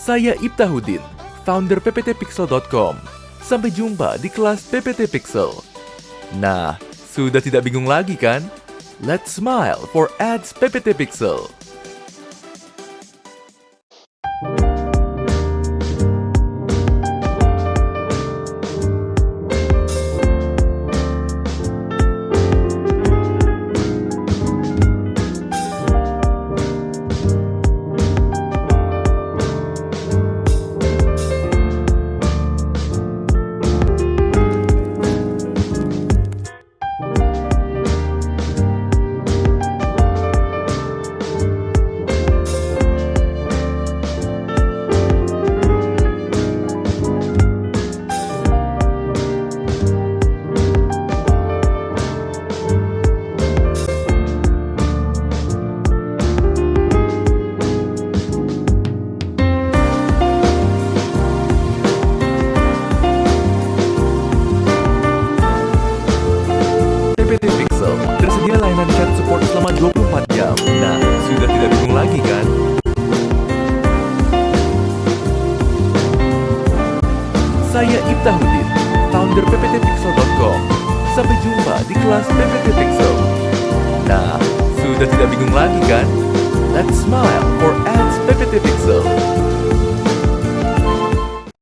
Saya Ibtahudin, founder pptpixel.com. Sampai jumpa di kelas PPT Pixel. Nah, sudah tidak bingung lagi kan? Let's smile for ads PPT Pixel. Nah, sudah tidak bingung lagi kan? Saya Ibtahudin, founder pptpixel.com. Sampai jumpa di kelas PPT Pixel. Nah, sudah tidak bingung lagi kan? Let's smile for ads PPT Pixel.